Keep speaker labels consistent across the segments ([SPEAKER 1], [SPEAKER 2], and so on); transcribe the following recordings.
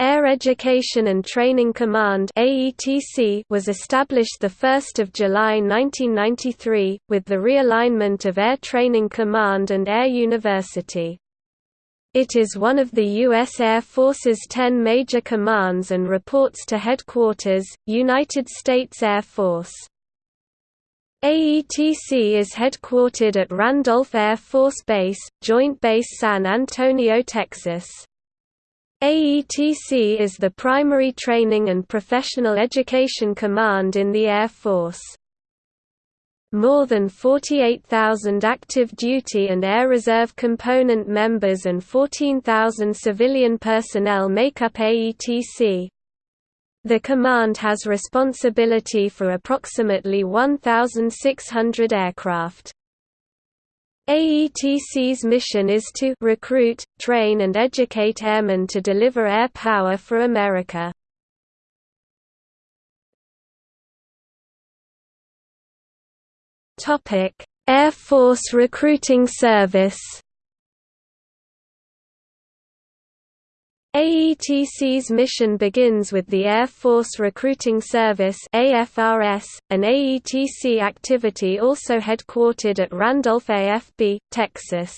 [SPEAKER 1] Air Education and Training Command was established 1 July 1993, with the realignment of Air Training Command and Air University. It is one of the U.S. Air Force's ten major commands and reports to Headquarters, United States Air Force. AETC is headquartered at Randolph Air Force Base, Joint Base San Antonio, Texas. AETC is the primary training and professional education command in the Air Force. More than 48,000 active duty and Air Reserve component members and 14,000 civilian personnel make up AETC. The command has responsibility for approximately 1,600 aircraft. AETC's mission is to recruit, train and educate airmen to deliver air power for America. Air Force Recruiting Service AETC's mission begins with the Air Force Recruiting Service AFRS, an AETC activity also headquartered at Randolph AFB, Texas.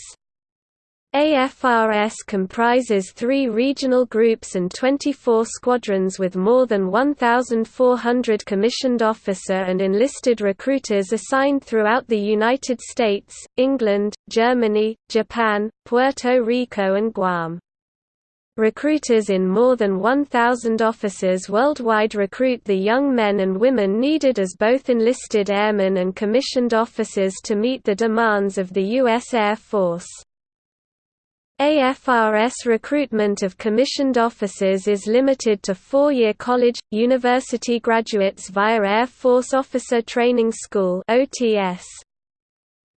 [SPEAKER 1] AFRS comprises three regional groups and 24 squadrons with more than 1,400 commissioned officer and enlisted recruiters assigned throughout the United States, England, Germany, Japan, Puerto Rico and Guam. Recruiters in more than 1,000 offices worldwide recruit the young men and women needed as both enlisted airmen and commissioned officers to meet the demands of the U.S. Air Force. AFRS recruitment of commissioned officers is limited to four-year college, university graduates via Air Force Officer Training School.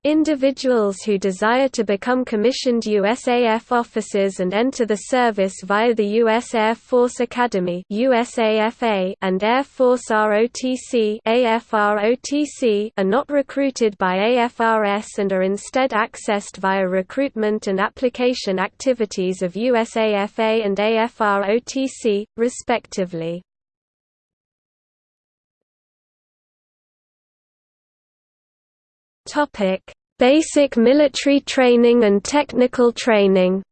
[SPEAKER 1] Individuals who desire to become commissioned USAF officers and enter the service via the U.S. Air Force Academy and Air Force ROTC are not recruited by AFRS and are instead accessed via recruitment and application activities of USAFA and AFROTC, respectively. Topic: Basic military training and technical training.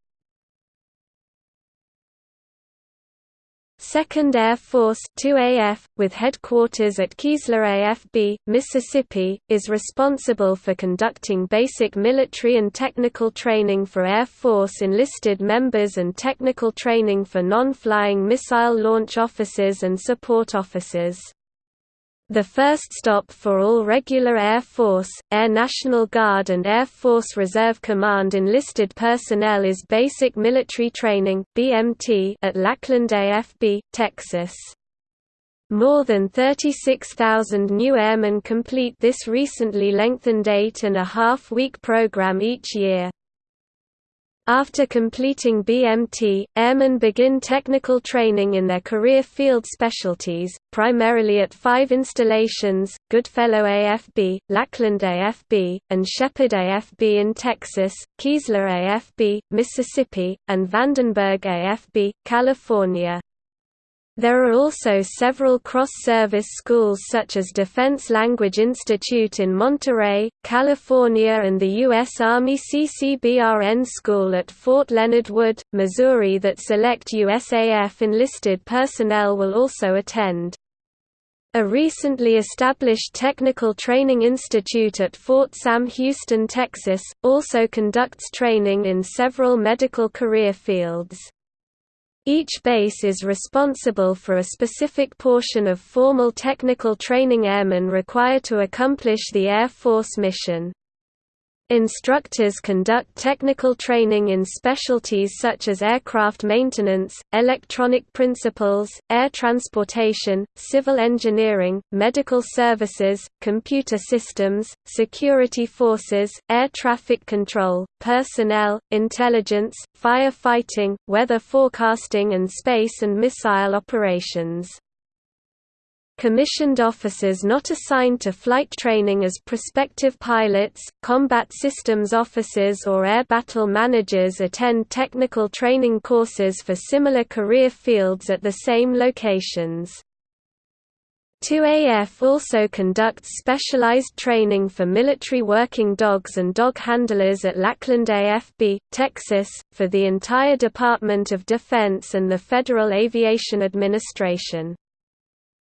[SPEAKER 1] 2nd Air Force 2AF, with headquarters at Keesler AFB, Mississippi, is responsible for conducting basic military and technical training for Air Force enlisted members and technical training for non-flying missile launch officers and support officers. The first stop for all regular Air Force, Air National Guard and Air Force Reserve Command enlisted personnel is Basic Military Training (BMT) at Lackland AFB, Texas. More than 36,000 new airmen complete this recently lengthened eight-and-a-half-week program each year. After completing BMT, airmen begin technical training in their career field specialties, primarily at five installations, Goodfellow AFB, Lackland AFB, and Sheppard AFB in Texas, Keesler AFB, Mississippi, and Vandenberg AFB, California. There are also several cross-service schools such as Defense Language Institute in Monterey, California and the U.S. Army CCBRN School at Fort Leonard Wood, Missouri that select USAF enlisted personnel will also attend. A recently established technical training institute at Fort Sam Houston, Texas, also conducts training in several medical career fields. Each base is responsible for a specific portion of formal technical training airmen require to accomplish the Air Force mission. Instructors conduct technical training in specialties such as aircraft maintenance, electronic principles, air transportation, civil engineering, medical services, computer systems, security forces, air traffic control, personnel, intelligence, firefighting, weather forecasting and space and missile operations. Commissioned officers not assigned to flight training as prospective pilots, combat systems officers or air battle managers attend technical training courses for similar career fields at the same locations. 2AF also conducts specialized training for military working dogs and dog handlers at Lackland AFB, Texas, for the entire Department of Defense and the Federal Aviation Administration.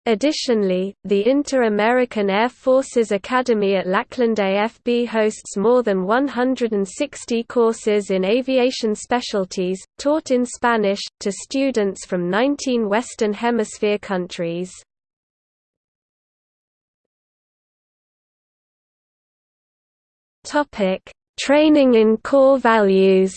[SPEAKER 1] Additionally, the Inter-American Air Forces Academy at Lackland AFB hosts more than 160 courses in aviation specialties, taught in Spanish, to students from 19 Western Hemisphere countries. Training in core values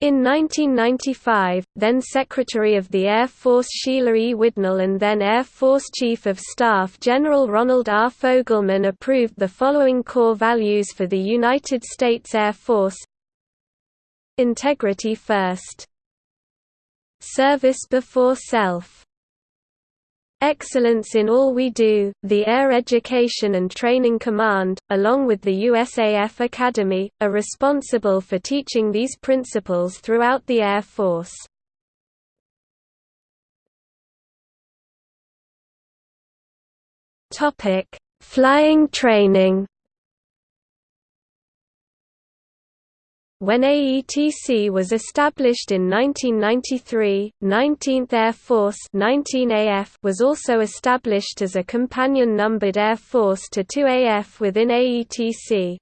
[SPEAKER 1] In 1995, then Secretary of the Air Force Sheila E. Widnall and then Air Force Chief of Staff General Ronald R. Fogelman approved the following core values for the United States Air Force Integrity first Service before self Excellence in all we do, the Air Education and Training Command, along with the USAF Academy, are responsible for teaching these principles throughout the Air Force. Flying training When AETC was established in 1993, 19th Air Force 19AF was also established as a companion numbered Air Force to 2AF within AETC.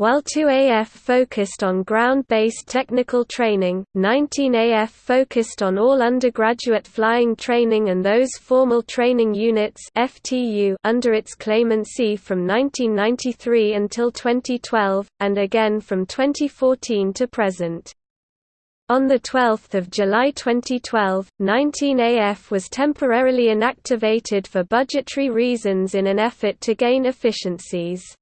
[SPEAKER 1] While 2AF focused on ground-based technical training, 19AF focused on all undergraduate flying training and those formal training units FTU under its claimancy from 1993 until 2012, and again from 2014 to present. On 12 July 2012, 19AF was temporarily inactivated for budgetary reasons in an effort to gain efficiencies.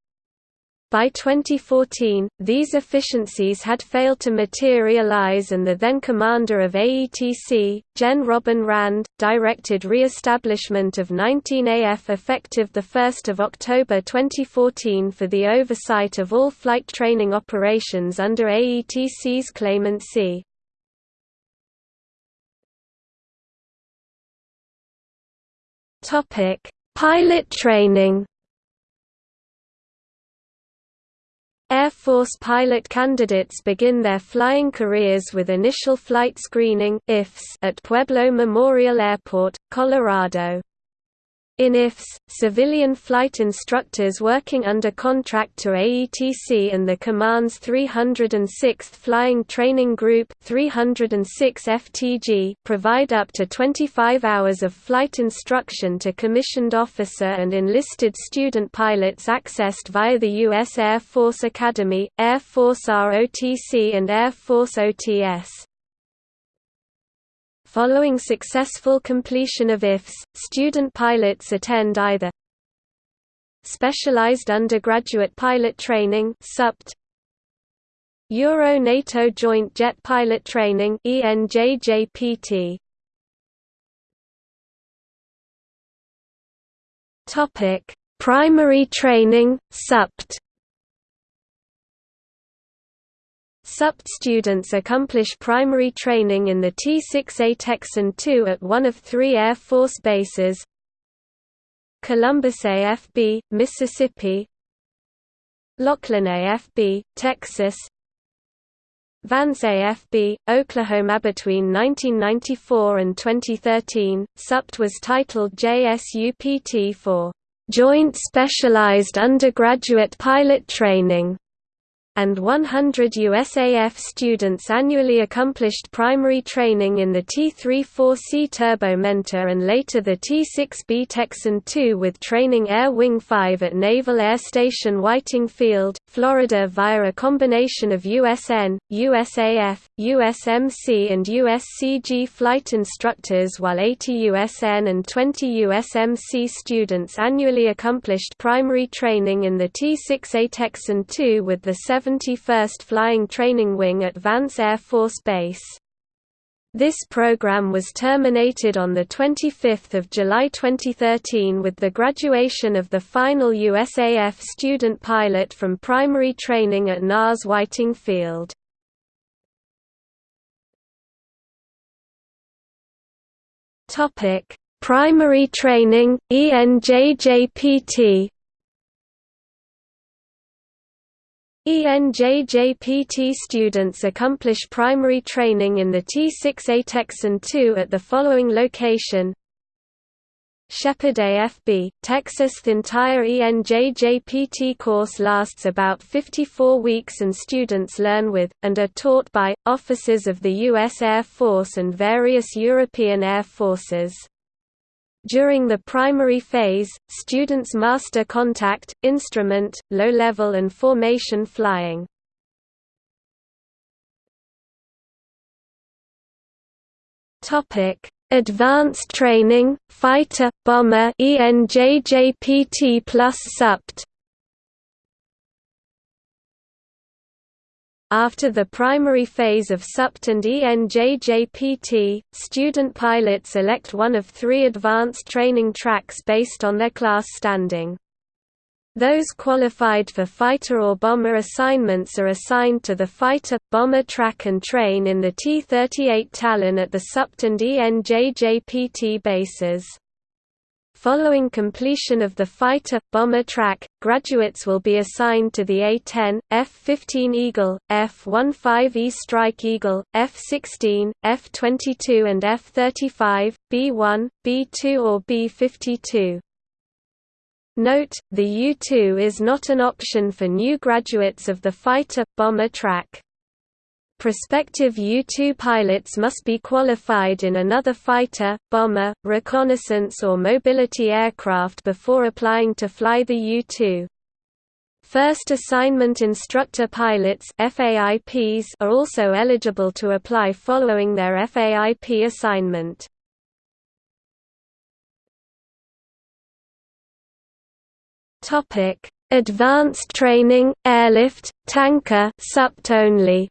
[SPEAKER 1] By 2014, these efficiencies had failed to materialize and the then commander of AETC, Gen Robin Rand, directed re-establishment of 19AF effective 1 October 2014 for the oversight of all flight training operations under AETC's claimancy. Pilot training Air Force pilot candidates begin their flying careers with initial flight screening at Pueblo Memorial Airport, Colorado. In IFS, civilian flight instructors working under contract to AETC and the Command's 306th Flying Training Group 306 FTG provide up to 25 hours of flight instruction to commissioned officer and enlisted student pilots accessed via the U.S. Air Force Academy, Air Force ROTC and Air Force OTS. Following successful completion of IFS, student pilots attend either Specialized Undergraduate Pilot Training SUPT, Euro-NATO Joint Jet Pilot Training ENJJPT. Topic: Primary Training SUPT SUPT students accomplish primary training in the T-6A Texan II at one of three Air Force bases Columbus AFB, Mississippi Laughlin AFB, Texas Vance AFB, Oklahoma Between 1994 and 2013, SUPT was titled JSUPT for Joint Specialized Undergraduate Pilot Training and 100 USAF students annually accomplished primary training in the T-34C Turbo Mentor and later the T-6B Texan II with training Air Wing 5 at Naval Air Station Whiting Field, Florida via a combination of USN, USAF, USMC and USCG flight instructors while 80 USN and 20 USMC students annually accomplished primary training in the T-6A Texan II with the 7 71st Flying Training Wing at Vance Air Force Base. This program was terminated on 25 July 2013 with the graduation of the final USAF student pilot from primary training at NAS Whiting Field. Primary training, ENJJPT ENJJPT students accomplish primary training in the T6A Texan II at the following location Sheppard AFB, Texas The entire ENJJPT course lasts about 54 weeks and students learn with, and are taught by, officers of the U.S. Air Force and various European Air Forces. During the primary phase, students master contact, instrument, low-level and formation flying. Topic: Advanced training, fighter, bomber, ENJJPT plus SUPT. After the primary phase of SUPT and ENJJPT, student pilots elect one of three advanced training tracks based on their class standing. Those qualified for fighter or bomber assignments are assigned to the fighter bomber track and train in the T-38 Talon at the SUPT and ENJJPT bases. Following completion of the fighter-bomber track, graduates will be assigned to the A-10, F-15 Eagle, F-15E Strike Eagle, F-16, F-22 and F-35, B-1, B-2 or B-52. Note, the U-2 is not an option for new graduates of the fighter-bomber track. Prospective U-2 pilots must be qualified in another fighter, bomber, reconnaissance or mobility aircraft before applying to fly the U-2. First assignment instructor pilots FAIPs are also eligible to apply following their FAIP assignment. Advanced training, airlift, tanker SUPT only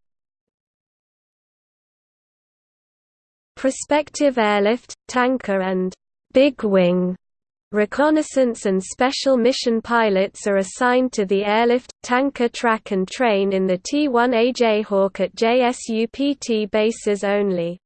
[SPEAKER 1] prospective airlift, tanker and big wing Reconnaissance and special mission pilots are assigned to the airlift, tanker track and train in the T-1A Jayhawk at JSUPT bases only.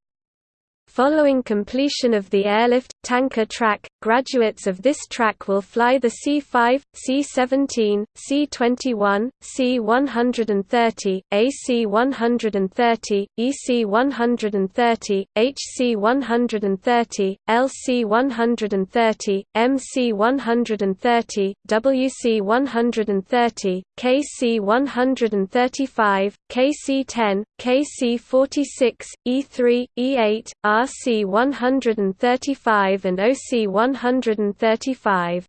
[SPEAKER 1] Following completion of the airlift, tanker track, graduates of this track will fly the C-5, C-17, C-21, C-130, AC-130, EC-130, HC-130, LC-130, MC-130, WC-130, KC-135, KC-10, KC-46, E3, E8, RC 135 and OC 135.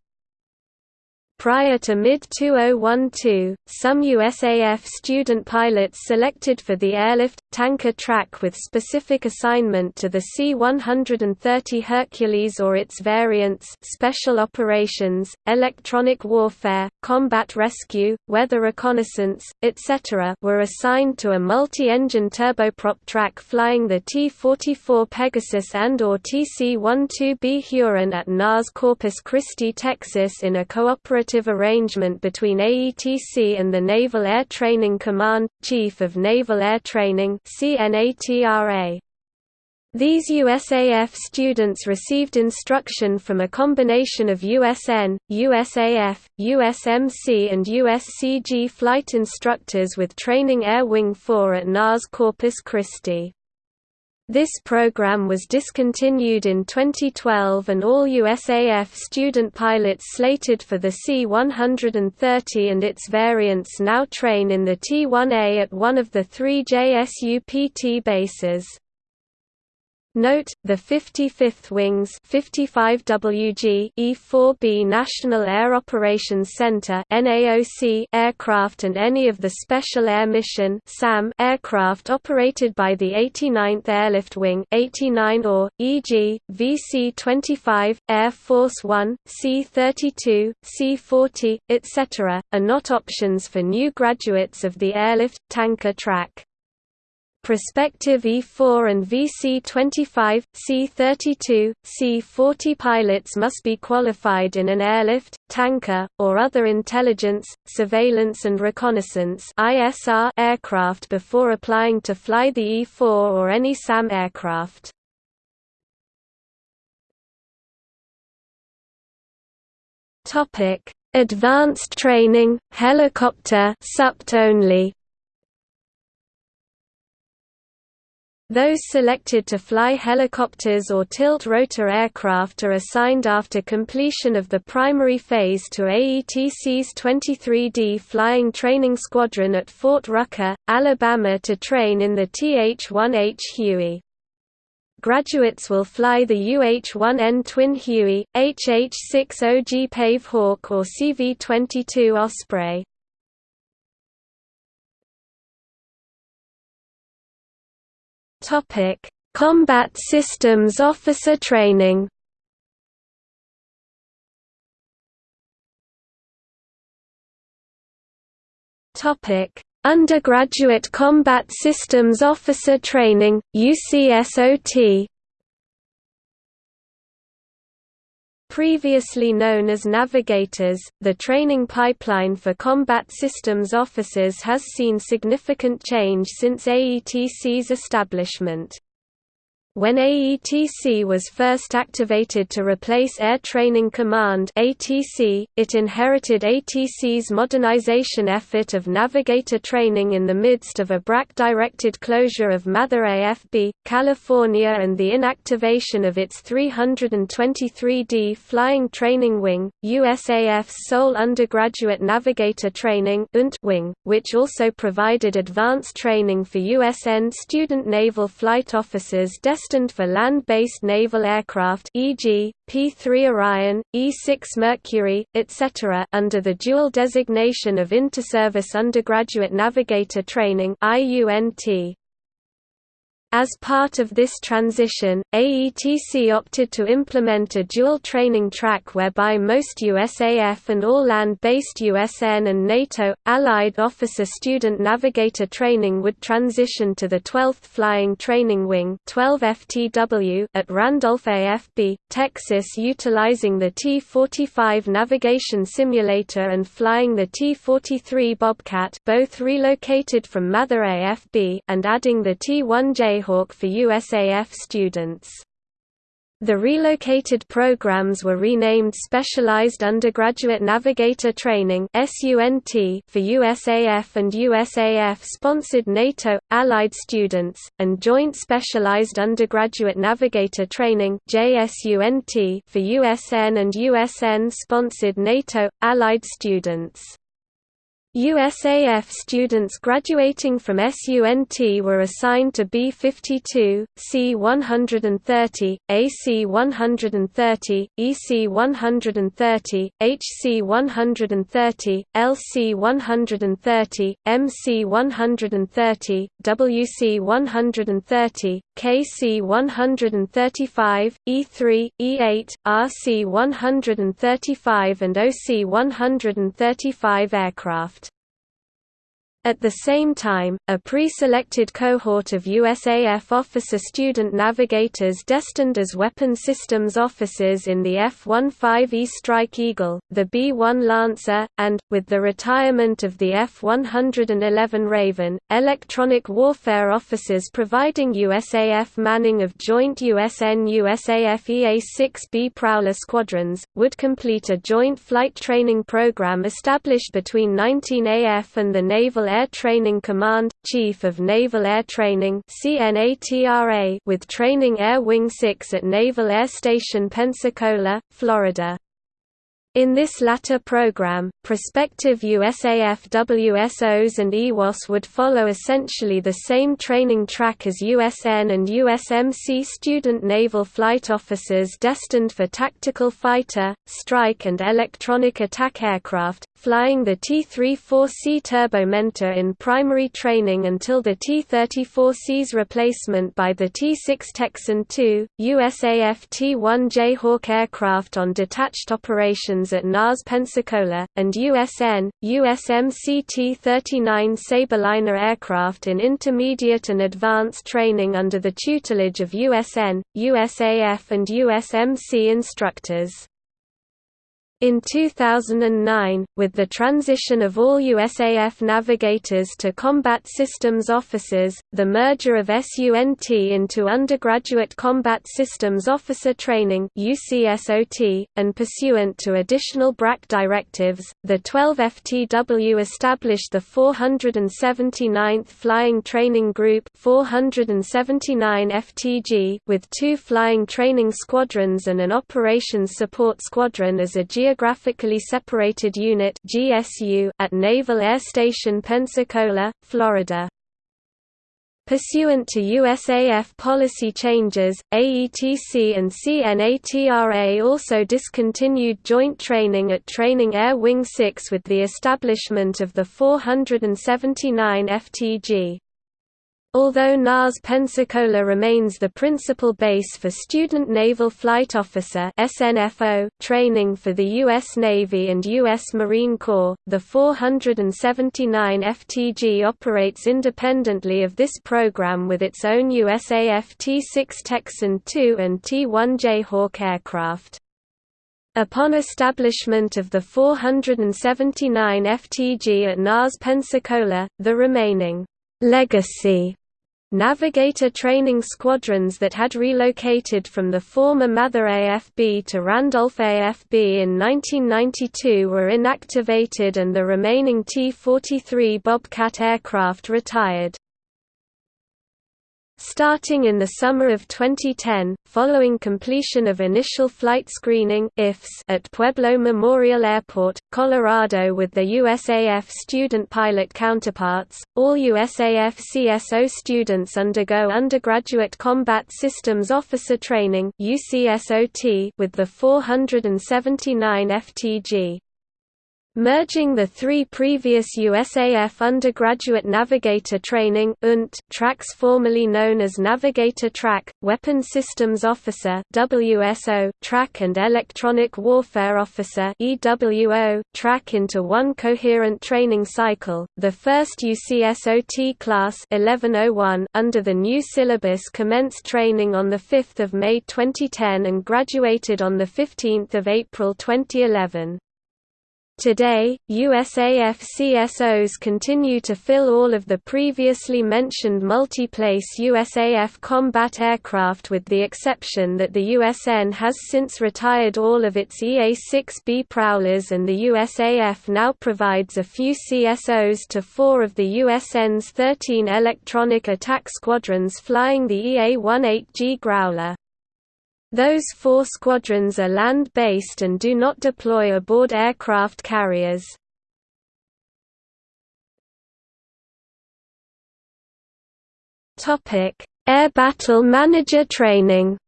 [SPEAKER 1] Prior to mid-2012, some USAF student pilots selected for the airlift, tanker track with specific assignment to the C-130 Hercules or its variants special operations, electronic warfare, combat rescue, weather reconnaissance, etc. were assigned to a multi-engine turboprop track flying the T-44 Pegasus and or TC-12B Huron at NAS Corpus Christi, Texas in a cooperative arrangement between AETC and the Naval Air Training Command, Chief of Naval Air Training These USAF students received instruction from a combination of USN, USAF, USMC and USCG flight instructors with training Air Wing 4 at NAS Corpus Christi. This program was discontinued in 2012 and all USAF student pilots slated for the C-130 and its variants now train in the T-1A at one of the three JSUPT bases. Note, the 55th Wings 55WG E-4B National Air Operations Center NAOC aircraft and any of the Special Air Mission SAM aircraft operated by the 89th Airlift Wing 89 or, e.g., VC-25, Air Force One, C-32, C-40, etc., are not options for new graduates of the airlift, tanker track. Prospective E-4 and VC-25, C-32, C-40 pilots must be qualified in an airlift, tanker, or other intelligence, surveillance and reconnaissance aircraft before applying to fly the E-4 or any SAM aircraft. Advanced training, helicopter only Those selected to fly helicopters or tilt-rotor aircraft are assigned after completion of the primary phase to AETC's 23D Flying Training Squadron at Fort Rucker, Alabama to train in the TH-1H Huey. Graduates will fly the UH-1N Twin Huey, HH-60G Pave Hawk or CV-22 Osprey. Topic: Combat Systems Officer Training. Topic: Undergraduate Combat Systems Officer Training, UCSOT. Previously known as navigators, the training pipeline for combat systems officers has seen significant change since AETC's establishment. When AETC was first activated to replace Air Training Command (ATC), it inherited ATC's modernization effort of navigator training in the midst of a BRAC-directed closure of Mather AFB, California and the inactivation of its 323D Flying Training Wing, USAF's sole undergraduate navigator training wing, which also provided advanced training for USN student naval flight officers destined destined for land-based naval aircraft e.g., P-3 Orion, E-6 Mercury, etc. under the dual designation of Interservice Undergraduate Navigator Training IUNT. As part of this transition, AETC opted to implement a dual training track whereby most USAF and all land-based USN and NATO, Allied Officer-Student Navigator training would transition to the 12th Flying Training Wing 12 FTW at Randolph AFB, Texas utilizing the T-45 navigation simulator and flying the T-43 Bobcat both relocated from Mather AFB and adding the T-1J Jayhawk for USAF students. The relocated programs were renamed Specialized Undergraduate Navigator Training for USAF and USAF-sponsored NATO, Allied students, and Joint Specialized Undergraduate Navigator Training for USN and USN-sponsored NATO, Allied students. USAF students graduating from SUNT were assigned to B-52, C-130, AC-130, EC-130, HC-130, LC-130, MC-130, WC-130, KC-135, E3, E8, RC-135 and OC-135 aircraft. At the same time, a pre-selected cohort of USAF officer-student navigators destined as weapon systems officers in the F-15E Strike Eagle, the B-1 Lancer, and, with the retirement of the F-111 Raven, electronic warfare officers providing USAF manning of joint USN-USAF EA-6B Prowler squadrons, would complete a joint flight training program established between 19AF and the Naval Air Training Command, Chief of Naval Air Training with Training Air Wing 6 at Naval Air Station Pensacola, Florida. In this latter program, prospective USAF WSOs and EWOS would follow essentially the same training track as USN and USMC student naval flight officers destined for tactical fighter, strike and electronic attack aircraft, flying the T-34C Turbomentor in primary training until the T-34C's replacement by the T-6 Texan II, USAF T-1J Hawk aircraft on detached operations at NAS Pensacola, and USN, USMC T-39 Sabreliner aircraft in intermediate and advanced training under the tutelage of USN, USAF and USMC instructors. In 2009, with the transition of all USAF navigators to combat systems officers, the merger of SUNT into Undergraduate Combat Systems Officer Training and pursuant to additional BRAC directives, the 12 FTW established the 479th Flying Training Group 479 FTG with two flying training squadrons and an operations support squadron as a geographic Geographically Separated Unit at Naval Air Station Pensacola, Florida. Pursuant to USAF policy changes, AETC and CNATRA also discontinued joint training at Training Air Wing 6 with the establishment of the 479 FTG. Although NAS Pensacola remains the principal base for Student Naval Flight Officer SNFO training for the U.S. Navy and U.S. Marine Corps, the 479 FTG operates independently of this program with its own USAF T-6 Texan II and T-1J Hawk aircraft. Upon establishment of the 479 FTG at NAS Pensacola, the remaining legacy Navigator training squadrons that had relocated from the former Mather AFB to Randolph AFB in 1992 were inactivated and the remaining T-43 Bobcat aircraft retired. Starting in the summer of 2010, following completion of initial flight screening at Pueblo Memorial Airport, Colorado with the USAF student pilot counterparts, all USAF CSO students undergo undergraduate combat systems officer training with the 479 FTG. Merging the three previous USAF undergraduate navigator training tracks formerly known as Navigator Track, Weapon Systems Officer WSO track and Electronic Warfare Officer EWO track into one coherent training cycle. The first UCSOT class 1101 under the new syllabus commenced training on the 5th of May 2010 and graduated on the 15th of April 2011. Today, USAF CSOs continue to fill all of the previously mentioned multi-place USAF combat aircraft with the exception that the USN has since retired all of its EA-6B Prowlers and the USAF now provides a few CSOs to four of the USN's 13 electronic attack squadrons flying the EA-18G Growler. Those four squadrons are land-based and do not deploy aboard aircraft carriers. Air Battle Manager training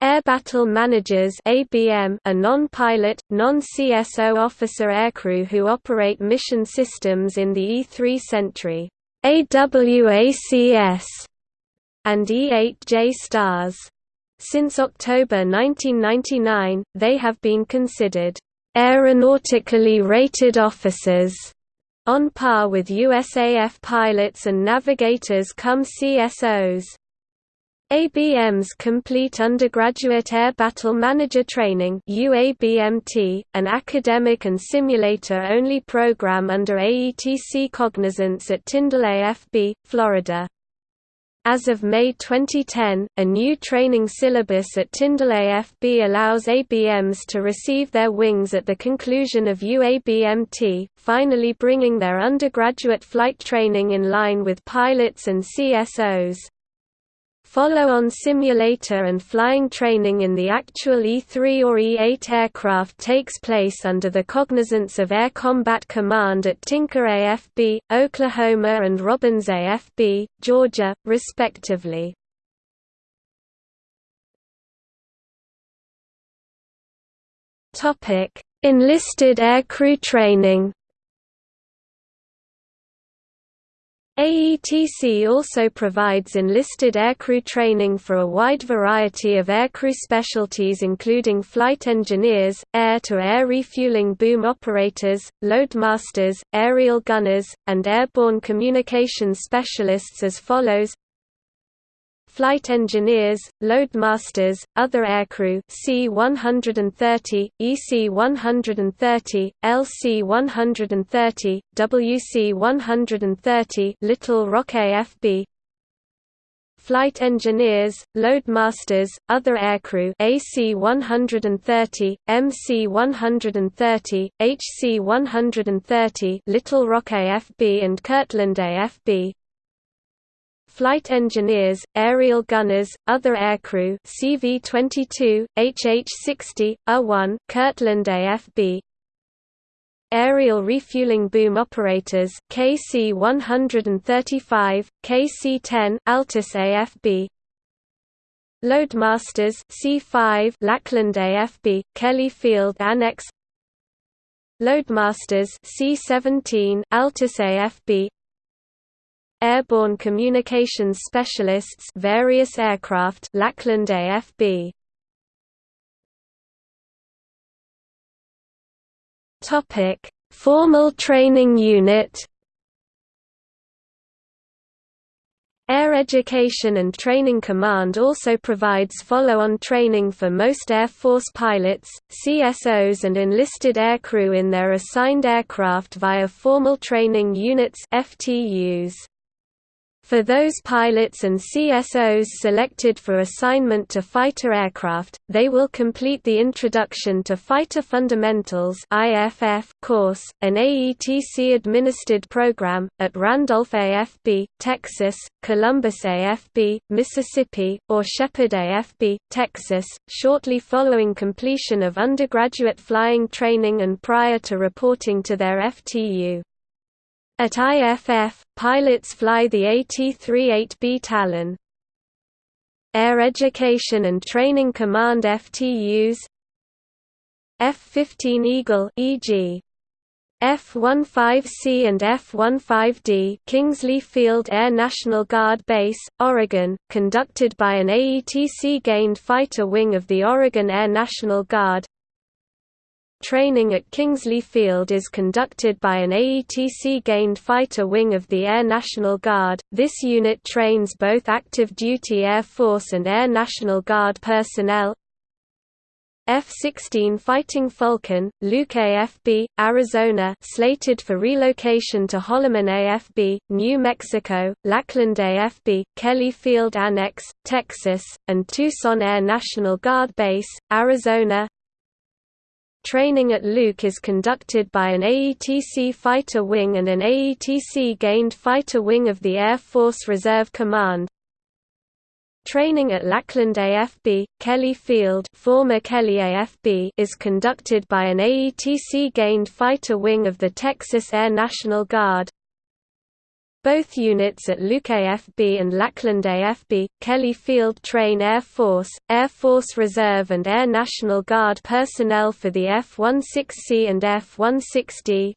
[SPEAKER 1] Air Battle Managers ABM are non-pilot, non-CSO officer aircrew who operate mission systems in the E-3 Sentry AWACS and E8 JSTARS. Since October 1999, they have been considered aeronautically rated officers, on par with USAF pilots and navigators come CSOs. ABM's Complete Undergraduate Air Battle Manager Training UABMT, an academic and simulator-only program under AETC cognizance at Tyndall AFB, Florida. As of May 2010, a new training syllabus at Tyndall AFB allows ABMs to receive their wings at the conclusion of UABMT, finally bringing their undergraduate flight training in line with pilots and CSOs. Follow-on simulator and flying training in the actual E-3 or E-8 aircraft takes place under the cognizance of Air Combat Command at Tinker AFB, Oklahoma and Robins AFB, Georgia, respectively. Enlisted aircrew training AETC also provides enlisted aircrew training for a wide variety of aircrew specialties including flight engineers, air-to-air -air refueling boom operators, loadmasters, aerial gunners, and airborne communications specialists as follows flight engineers, loadmasters, other aircrew C-130, EC-130, LC-130, WC-130 Little Rock AFB Flight engineers, loadmasters, other aircrew AC-130, MC-130, HC-130 Little Rock AFB and Kirtland AFB flight engineers, aerial gunners, other aircrew CV-22, HH-60, A-1, Kirtland AFB Aerial refueling boom operators KC-135, KC-10 Altus AFB Loadmasters C5 Lackland AFB Kelly Field Annex. Loadmasters C17 Altus AFB Airborne Communications Specialists various aircraft Lackland AFB Topic Formal Training Unit Air Education and Training Command also provides follow-on training for most Air Force pilots, CSOs and enlisted aircrew in their assigned aircraft via Formal Training Units FTUs. For those pilots and CSOs selected for assignment to fighter aircraft, they will complete the Introduction to Fighter Fundamentals course, an AETC-administered program, at Randolph AFB, Texas, Columbus AFB, Mississippi, or Sheppard AFB, Texas, shortly following completion of undergraduate flying training and prior to reporting to their FTU. At IFF, pilots fly the AT-38B Talon. Air Education and Training Command FTUs F-15 Eagle e.g. F-15C and F-15D Kingsley Field Air National Guard Base, Oregon, conducted by an AETC-gained fighter wing of the Oregon Air National Guard Training at Kingsley Field is conducted by an AETC-gained fighter wing of the Air National Guard. This unit trains both active duty Air Force and Air National Guard personnel. F-16 Fighting Falcon, Luke AFB, Arizona slated for relocation to Holloman AFB, New Mexico, Lackland AFB, Kelly Field Annex, Texas, and Tucson Air National Guard Base, Arizona Training at Luke is conducted by an AETC fighter wing and an AETC-gained fighter wing of the Air Force Reserve Command. Training at Lackland AFB, Kelly Field former Kelly AFB is conducted by an AETC-gained fighter wing of the Texas Air National Guard. Both units at Luke AFB and Lackland AFB, Kelly Field train Air Force, Air Force Reserve and Air National Guard personnel for the F-16C and F-16D,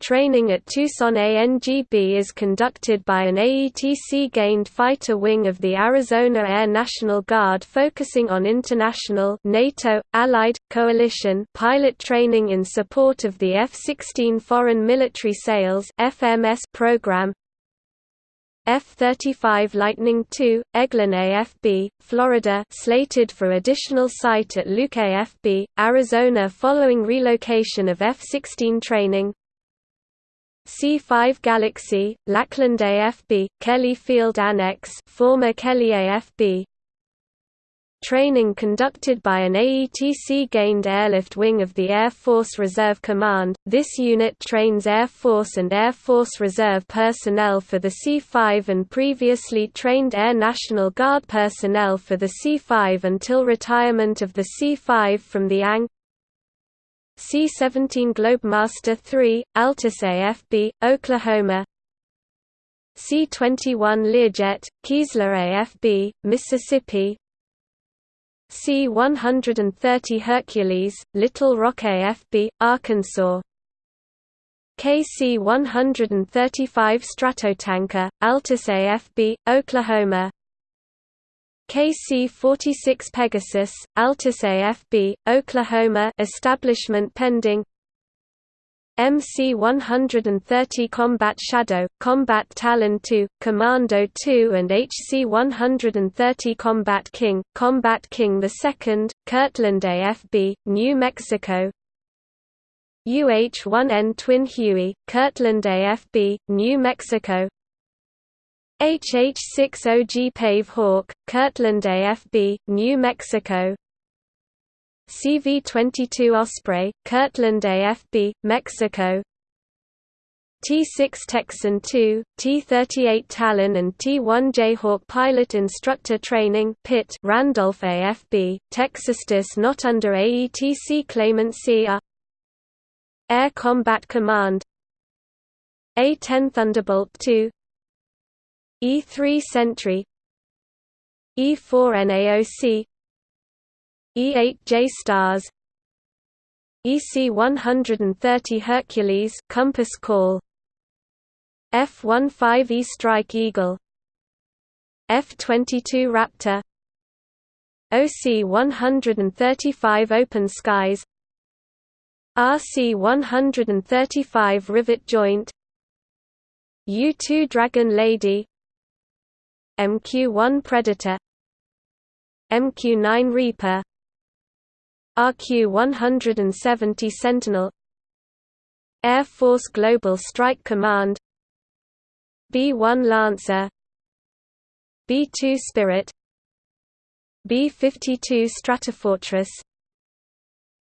[SPEAKER 1] Training at Tucson ANGB is conducted by an AETC-gained fighter wing of the Arizona Air National Guard focusing on international NATO, Allied, Coalition pilot training in support of the F-16 Foreign Military Sales FMS program. F-35 Lightning II, Eglin AFB, Florida slated for additional site at Luke AFB, Arizona following relocation of F-16 training C5 Galaxy, Lackland AFB, Kelly Field Annex former Kelly AFB Training conducted by an AETC-gained airlift wing of the Air Force Reserve Command, this unit trains Air Force and Air Force Reserve personnel for the C-5 and previously trained Air National Guard personnel for the C-5 until retirement of the C-5 from the ANG C-17 Globemaster III, Altus AFB, Oklahoma. C-21 Learjet, Keesler AFB, Mississippi. C-130 Hercules, Little Rock AFB, Arkansas. KC-135 Stratotanker, Altus AFB, Oklahoma KC-46 Pegasus, Altus AFB, Oklahoma establishment pending. MC-130 Combat Shadow, Combat Talon II, Commando II and HC-130 Combat King, Combat King II, Kirtland AFB, New Mexico. UH-1N Twin Huey, Kirtland AFB, New Mexico HH-60G Pave Hawk, Kirtland AFB, New Mexico. CV-22 Osprey, Kirtland AFB, Mexico. T-6 Texan II, T-38 Talon and T-1 Jayhawk Pilot Instructor Training Pit Randolph AFB, Texas not under AETC claimant are Air Combat Command. A-10 Thunderbolt II E-3 Sentry E-4 NAOC E8 JSTARS EC-130 Hercules compass call F-15E Strike Eagle F-22 Raptor OC-135 Open Skies RC-135 Rivet Joint U-2 Dragon Lady MQ-1 Predator MQ-9 Reaper RQ-170 Sentinel Air Force Global Strike Command B-1 Lancer B-2 Spirit B-52 Stratofortress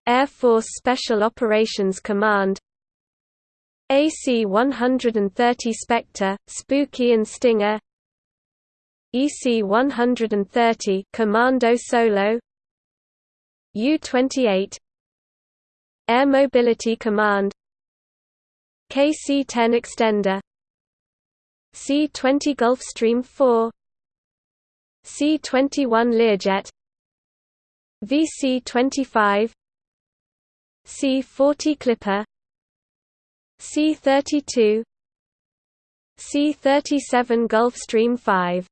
[SPEAKER 1] Air Force Special Operations Command AC-130 Spectre, Spooky and Stinger EC-130 Commando Solo. U-28 Air Mobility Command. KC-10 Extender. C-20 Gulfstream 4 C-21 Learjet. VC-25 C-40 Clipper. C-32 C-37 Gulfstream 5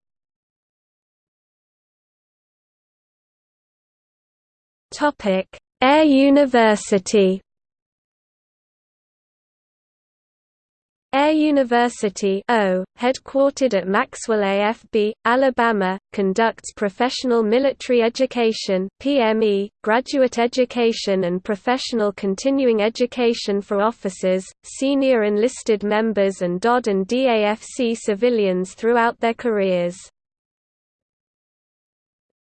[SPEAKER 1] Topic: Air University. Air University o, headquartered at Maxwell AFB, Alabama, conducts professional military education PME, graduate education and professional continuing education for officers, senior enlisted members and DOD and DAFC civilians throughout their careers.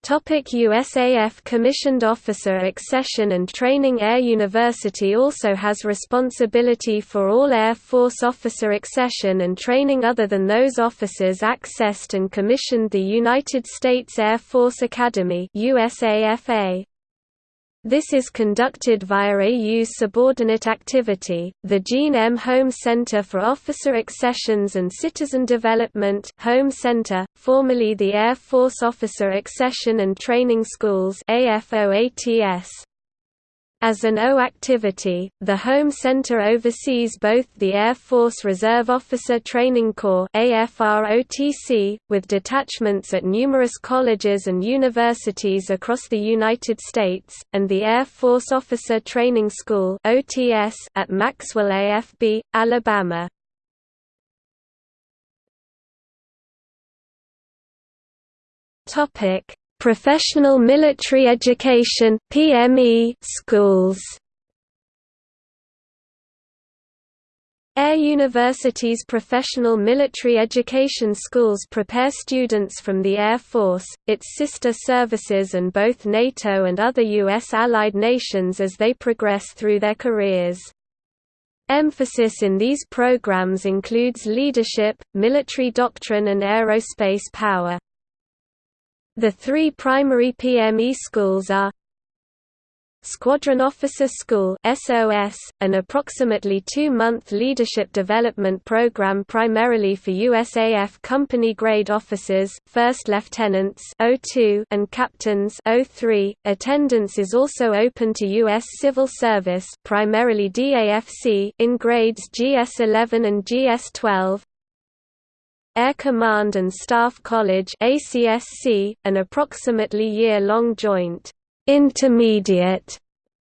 [SPEAKER 1] Topic USAF Commissioned Officer Accession and Training Air University also has responsibility for all Air Force officer accession and training other than those officers accessed and commissioned the United States Air Force Academy USAFA. This is conducted via AU's subordinate activity, the Jeanne M. Holmes Center for Officer Accessions and Citizen Development Holm Center, formerly the Air Force Officer Accession and Training Schools AFOATS. As an O activity, the Holm Center oversees both the Air Force Reserve Officer Training Corps with detachments at numerous colleges and universities across the United States, and the Air Force Officer Training School at Maxwell AFB, Alabama. Professional Military Education (PME) schools. Air University's professional military education schools prepare students from the Air Force, its sister services and both NATO and other U.S. allied nations as they progress through their careers. Emphasis in these programs includes leadership, military doctrine and aerospace power. The three primary PME schools are Squadron Officer School SOS, an approximately two-month leadership development program primarily for USAF company-grade officers, first lieutenants O2 and captains O3. Attendance is also open to U.S. civil service primarily DAFC in grades GS11 and GS12, Air Command and Staff College ACSC, an approximately year-long joint intermediate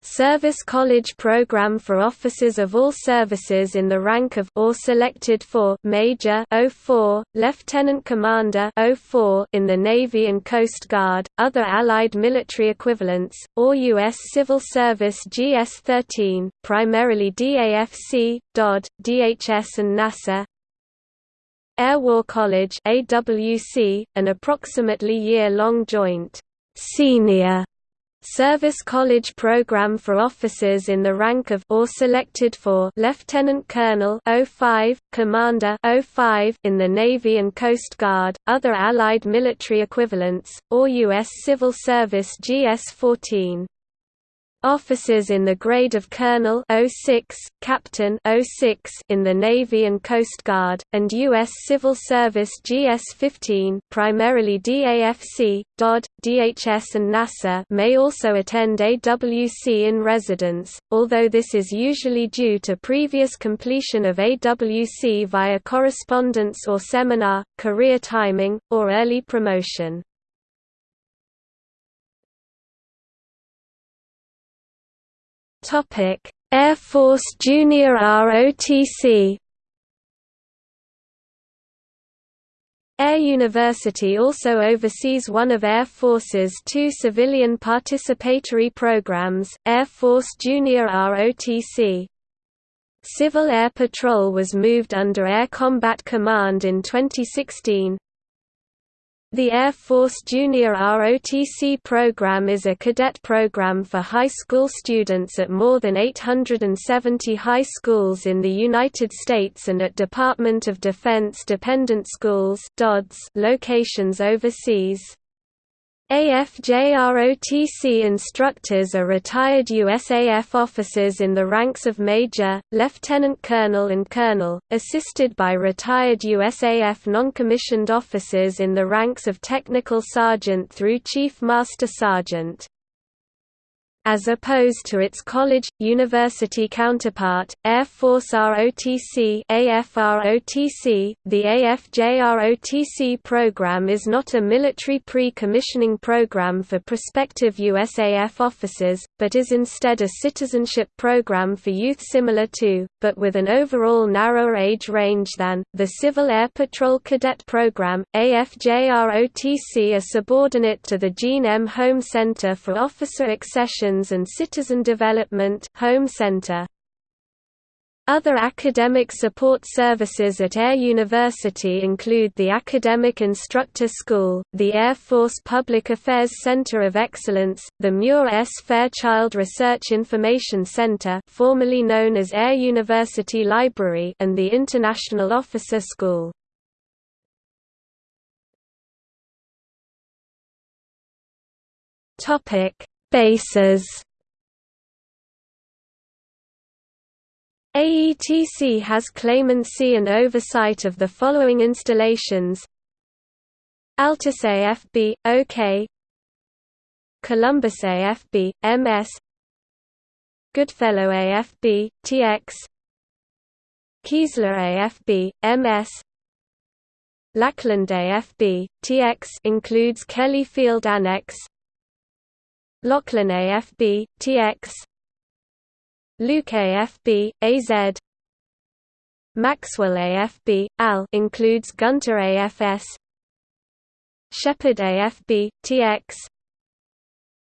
[SPEAKER 1] service college program for officers of all services in the rank of or selected for Major 04, Lieutenant Commander 04 in the Navy and Coast Guard, other allied military equivalents, or U.S. Civil Service GS-13, primarily DAFC, DOD, DHS and NASA, Air War College AWC, an approximately year-long joint senior Service College Program for officers in the rank of or selected for Lieutenant Colonel 05, Commander 05 in the Navy and Coast Guard, other allied military equivalents, or U.S. Civil Service GS-14. Officers in the grade of Colonel 06, Captain 06 in the Navy and Coast Guard, and U.S. Civil Service GS-15 primarily DAFC, DOD, DHS and NASA may also attend AWC in residence, although this is usually due to previous completion of AWC via correspondence or seminar, career timing, or early promotion. Topic: Air Force Junior ROTC. Air University also oversees one of Air Force's two civilian participatory programs, Air Force Junior ROTC. Civil Air Patrol was moved under Air Combat Command in 2016, the Air Force Junior ROTC program is a cadet program for high school students at more than 870 high schools in the United States and at Department of Defense dependent schools locations overseas. AFJROTC instructors are retired USAF officers in the ranks of Major, Lieutenant Colonel and Colonel, assisted by retired USAF non-commissioned officers in the ranks of Technical Sergeant through Chief Master Sergeant as opposed to its college, university counterpart, Air Force ROTC AFROTC. .The AFJROTC program is not a military pre-commissioning program for prospective USAF officers, but is instead a citizenship program for youth similar to, but with an overall narrower age range than, the Civil Air Patrol Cadet Program. AFJROTC are subordinate to the Jeanne M. Holm Center for Officer Accession and Citizen Development Holm Center. Other academic support services at Air University include the Academic Instructor School, the Air Force Public Affairs Center of Excellence, the Muir S. Fairchild Research Information Center formerly known as Air University Library and the International Officer School. Bases. AETC has claimancy and oversight of the following installations. Altus AFB, OK Columbus AFB, MS Goodfellow AFB, TX Keesler AFB, MS Lackland AFB, TX includes Kelly Field Annex Laughlin AFB, TX Luke AFB, AZ Maxwell AFB, AL includes Gunter AFS Sheppard AFB, TX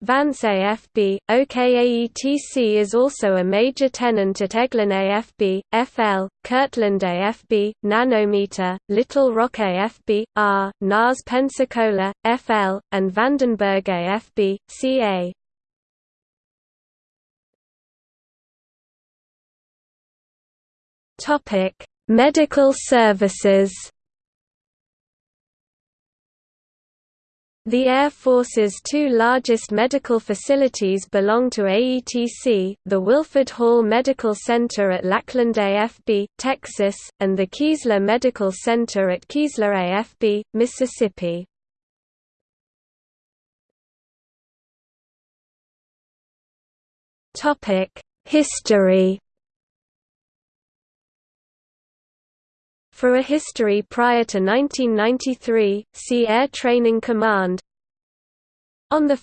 [SPEAKER 1] Vance AFB, OKAETC is also a major tenant at Eglin AFB, FL, Kirtland AFB, Nanometer, Little Rock AFB, R, NAS Pensacola, FL, and Vandenberg AFB, CA. Medical services The Air Force's two largest medical facilities belong to AETC, the Wilford Hall Medical Center at Lackland AFB, Texas, and the Keesler Medical Center at Keesler AFB, Mississippi. History For a history prior to 1993, see Air Training Command. On 1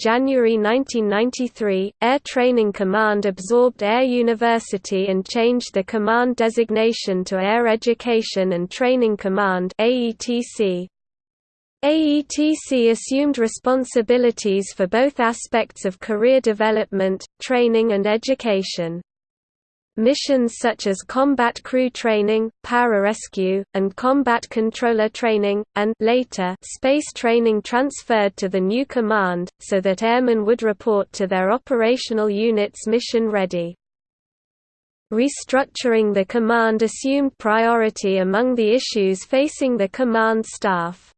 [SPEAKER 1] January 1993, Air Training Command absorbed Air University and changed the command designation to Air Education and Training Command AETC. AETC assumed responsibilities for both aspects of career development, training and education. Missions such as combat crew training, pararescue, and combat controller training, and later space training transferred to the new command, so that airmen would report to their operational units mission ready. Restructuring the command assumed priority among the issues facing the command staff.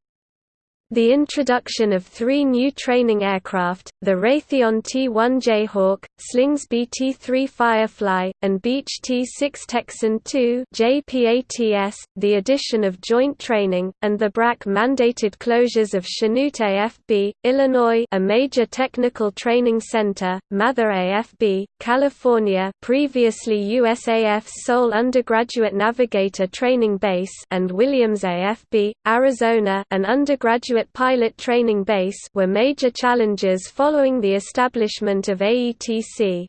[SPEAKER 1] The introduction of three new training aircraft, the Raytheon T-1 Jayhawk, Slingsby T-3 Firefly, and Beech T-6 Texan II JPATS, the addition of joint training, and the BRAC mandated closures of Chanute AFB, Illinois a major technical training center, Mather AFB, California previously USAF's sole undergraduate navigator training base and Williams AFB, Arizona an undergraduate pilot training base were major challenges following the establishment of AETC.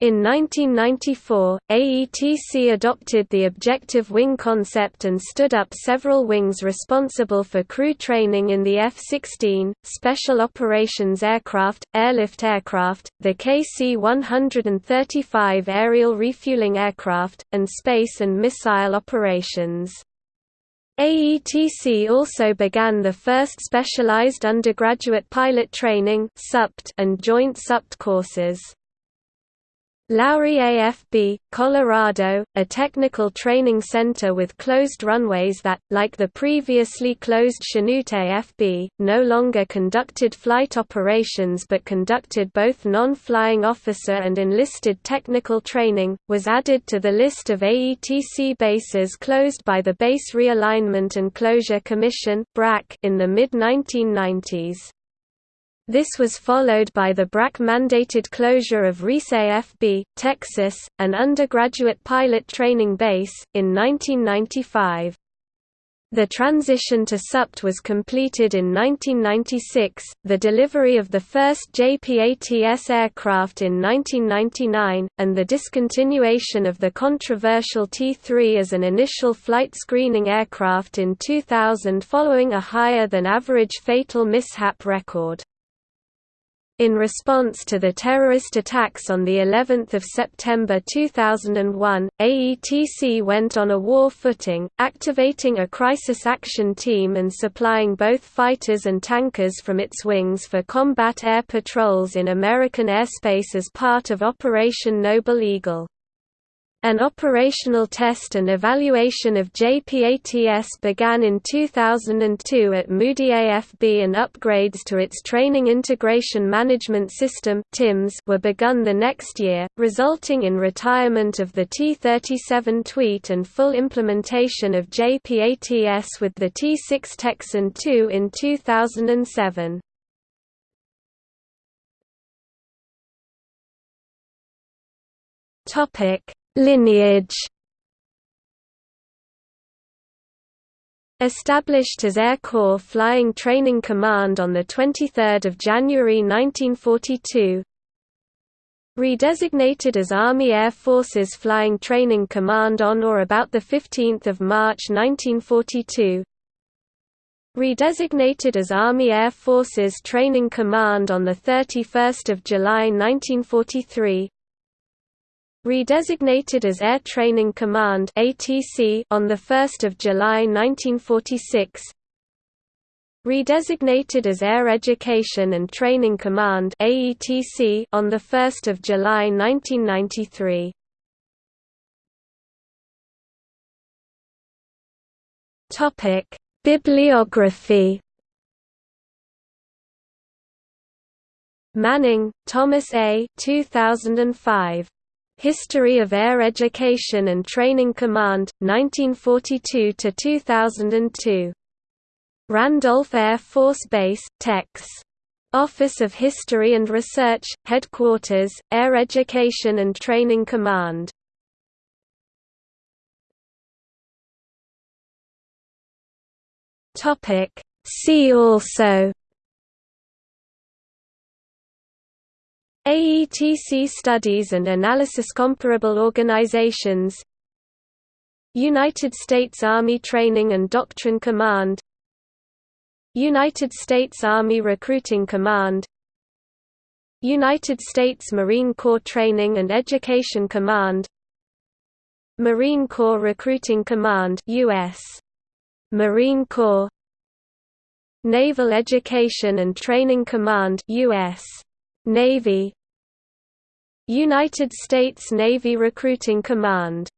[SPEAKER 1] In 1994, AETC adopted the objective wing concept and stood up several wings responsible for crew training in the F-16, Special Operations Aircraft, Airlift Aircraft, the KC-135 Aerial Refueling Aircraft, and Space and Missile Operations. AETC also began the first specialized undergraduate pilot training and joint SUPT courses. Lowry AFB, Colorado, a technical training center with closed runways that, like the previously closed Chanute AFB, no longer conducted flight operations but conducted both non-flying officer and enlisted technical training, was added to the list of AETC bases closed by the Base Realignment and Closure Commission in the mid-1990s. This was followed by the BRAC-mandated closure of Reese AFB, Texas, an undergraduate pilot training base, in 1995. The transition to SUPT was completed in 1996, the delivery of the first JPATS aircraft in 1999, and the discontinuation of the controversial T-3 as an initial flight screening aircraft in 2000 following a higher-than-average fatal mishap record. In response to the terrorist attacks on the 11th of September 2001, AETC went on a war footing, activating a crisis action team and supplying both fighters and tankers from its wings for combat air patrols in American airspace as part of Operation Noble Eagle. An operational test and evaluation of JPATS began in 2002 at Moody AFB and upgrades to its Training Integration Management System were begun the next year, resulting in retirement of the T-37 Tweet and full implementation of JPATS with the T-6 Texan II in 2007. Topic Lineage. Established as Air Corps Flying Training Command on 23 January 1942 Redesignated as Army Air Forces Flying Training Command on or about 15 March 1942 Redesignated as Army Air Forces Training Command on 31 July 1943 Redesignated as Air Training Command (ATC) on the 1st of July 1946. Redesignated as Air Education and Training Command (AETC) on the 1st of July 1993. Topic: Bibliography Manning, Thomas A. 2005. History of Air Education and Training Command, 1942–2002. Randolph Air Force Base, Tex. Office of History and Research, Headquarters, Air Education and Training Command. See also AETC studies and analysis comparable organizations United States Army Training and Doctrine Command United States Army Recruiting Command United States Marine Corps Training and Education Command Marine Corps Recruiting Command US Marine Corps Naval Education and Training Command US Navy United States Navy Recruiting Command